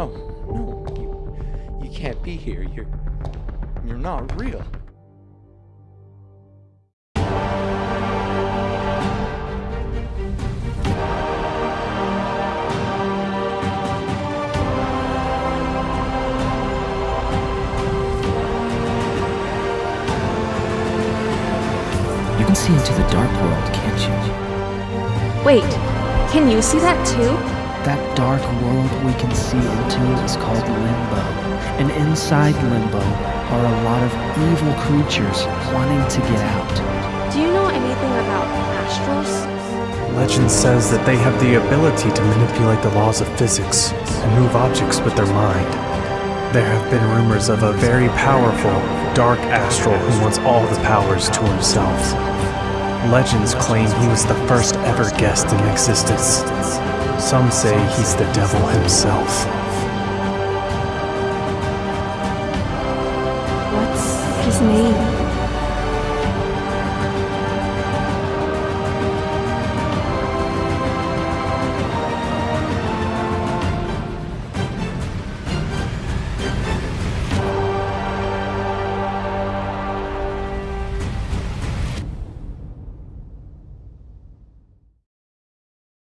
No, no, you, you can't be here. You're, you're not real. You can see into the dark world, can't you? Wait, can you see that too? That dark world we can see into is called Limbo. And inside Limbo are a lot of evil creatures wanting to get out. Do you know anything about astrals? Legend says that they have the ability to manipulate the laws of physics and move objects with their mind. There have been rumors of a very powerful, dark astral who wants all the powers to himself. Legends claim he was the first ever guest in existence. Some say he's the devil himself. What's his name?